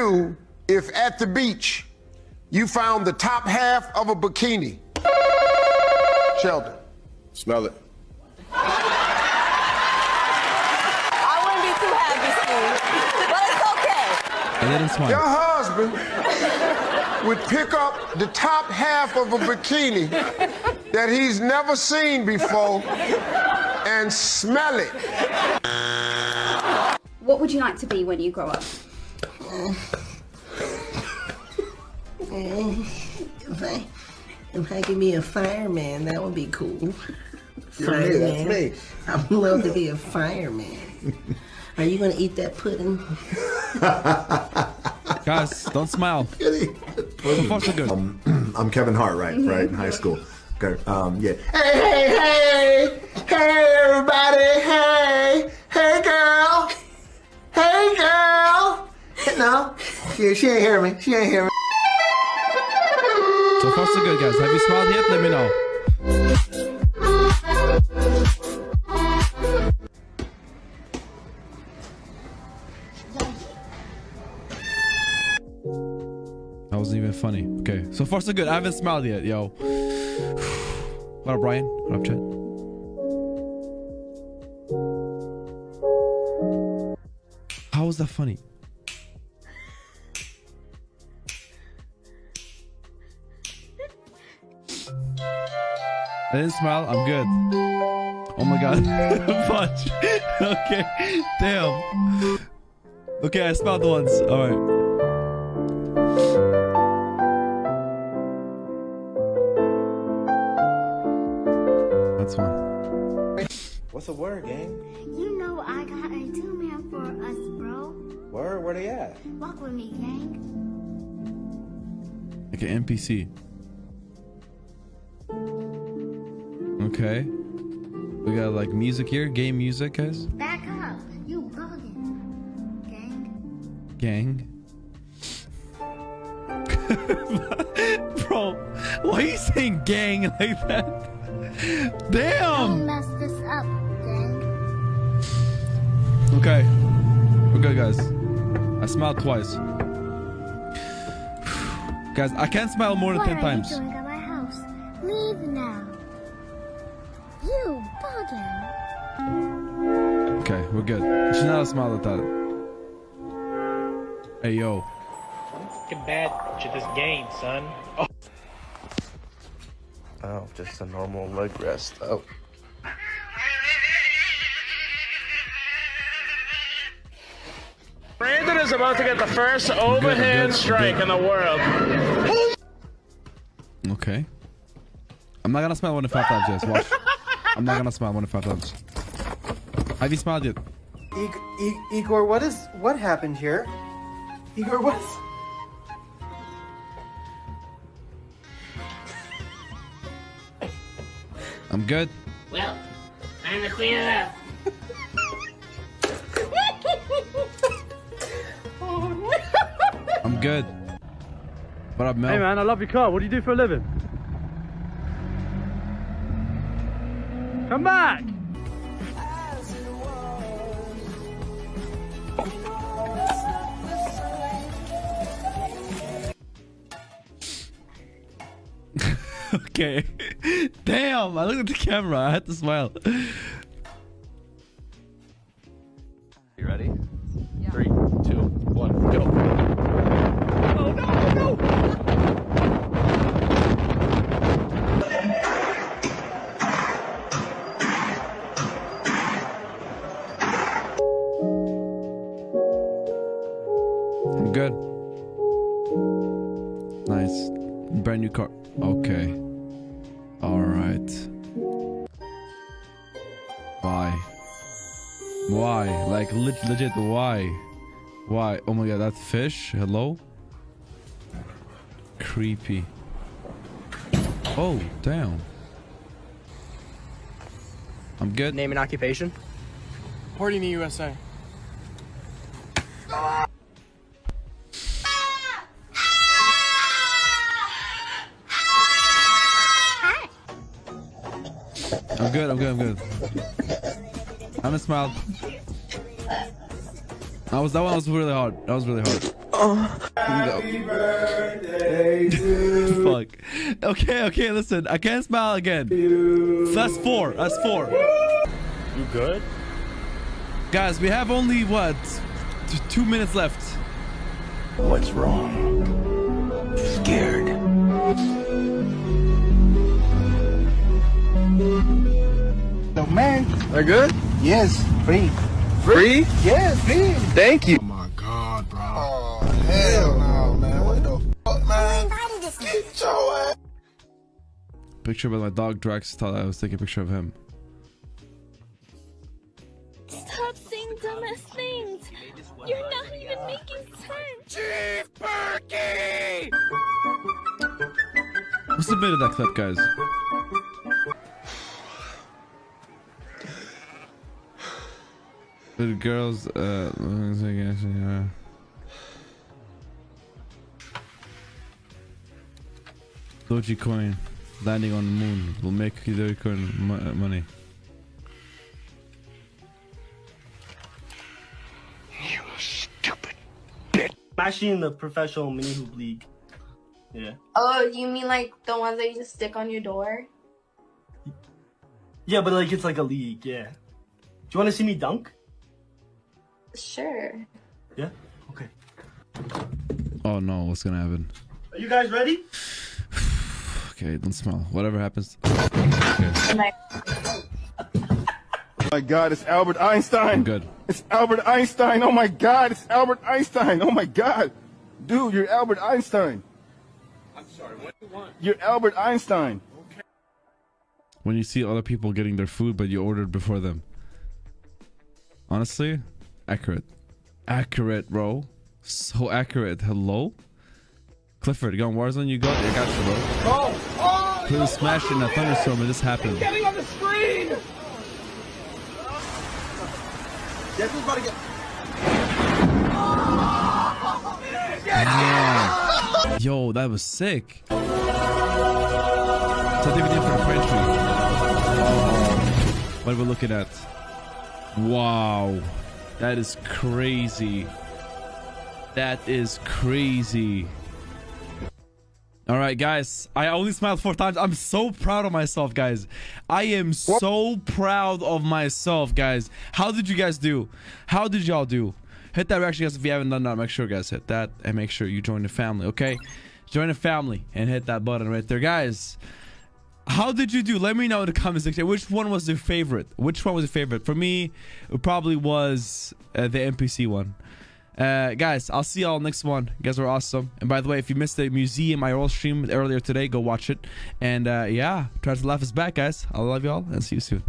do if at the beach you found the top half of a bikini? Sheldon. Smell it. I wouldn't be too happy, Steve. But it's okay. I didn't smile. Your husband would pick up the top half of a bikini that he's never seen before and smell it. What would you like to be when you grow up? If I, if I could be a fireman, that would be cool. For me, that's me. I would love to be a fireman. Are you gonna eat that pudding? Guys, don't smile. So far, so good. I'm Kevin Hart, right? Right in high school. Okay. Um, yeah. Hey, hey, hey, hey, everybody, hey, hey, girl, hey, girl. No, she, she ain't hear me. She ain't hear me. So far, so good, guys. Have you smiled yet? Let me know. That wasn't even funny. Okay, so far so good. I haven't smiled yet, yo. What up, Brian? What up, Chet? How was that funny? I didn't smile. I'm good. Oh my god. Punch. okay. Damn. Okay, I smiled once. All right. That's fine. What's the word, gang? You know I got a two-man for us, bro. Word? Where they at? Walk with me, gang. Like an NPC. Okay. We got like music here, game music, guys. Back up. You bugging. Gang. Gang. Bro, why are you saying gang like that? Don't Damn. mess this up, gang. Okay. We're good, guys. I smiled twice. guys, I can't smile more than What 10 are times. you doing at my house? Leave now. You bugging. Okay, we're good. You should not smile at that. Hey, yo. I'm fucking bad to this game, son. Oh. Oh, just a normal leg rest. Oh. Brandon is about to get the first overhand good, strike good. in the world. Okay. I'm not gonna smile one to five times, yes. Watch. I'm not gonna smile one to five times. Have you smiled yet? Ig- I- Igor, what is what happened here? Igor, what's I'm good. Well, time to clean it up. I'm good. What up, Mel? Hey man, I love your car. What do you do for a living? Come back! okay. Damn, I looked at the camera. I had to smile. Why? Why? Like leg legit why? Why? Oh my god, that fish? Hello? Creepy. Oh, damn. I'm good. name and occupation? Party in the USA. Good, I'm good, I'm good. I haven't smiled. That was that one was really hard. That was really hard. Fuck. Okay, okay, listen. I can't smile again. That's four. That's four. You good? Guys, we have only what? T- two minutes left. What's wrong? Scared. No man. Are good? Yes, free. Free? Yes, free. Thank you. Oh my God, bro. Oh, hell no, man. What the fuck, man? Get your ass. Picture with my dog Drax. Thought I was taking a picture of him. Stop saying dumbass things. You're not even making sense. Chief Perky! What's the bit of that clip, guys? The girls, uh, uh, Dogecoin landing on the moon will make Dogecoin mo- uh, money. I'm actually in the professional mini hoop league. Yeah. Oh, you mean like the ones that you just stick on your door? Yeah, but like it's like a league. Yeah. Do you want to see me dunk? Sure. Yeah. Okay. Oh no, what's gonna happen? Are you guys ready? Okay, don't smile. Whatever happens. My Oh my God, it's Albert Einstein. I'm good. It's Albert Einstein. Oh my God, it's Albert Einstein. Oh my God. Dude, you're Albert Einstein. I'm sorry, what do you want? You're Albert Einstein. Okay. When you see other people getting their food, but you ordered before them. Honestly, accurate. Accurate, bro. So accurate. Hello? Clifford, you on Warzone? You got I got you, bro. Oh! Oh! Please smash in a thunderstorm and this happened. Getting on the screen! Guess who's about to get. Yeah. Yo, that was sick. So they did for the French What are we looking at? Wow. That is crazy. That is crazy. All right, guys. I only smiled four times. I'm so proud of myself, guys. I am so proud of myself, guys. How did you guys do? How did y'all do? Hit that reaction, guys. If you haven't done that, make sure, guys, hit that and make sure you join the family, okay? Join the family and hit that button right there, guys. How did you do? Let me know in the comment section. Which one was your favorite? Which one was your favorite? For me, it probably was uh, the NPC one. Uh, guys, I'll see y'all next one. You guys were awesome. And by the way, if you missed the museum I IRL stream earlier today, go watch it. And uh, yeah, try to laugh us back, guys. I love y'all and see you soon.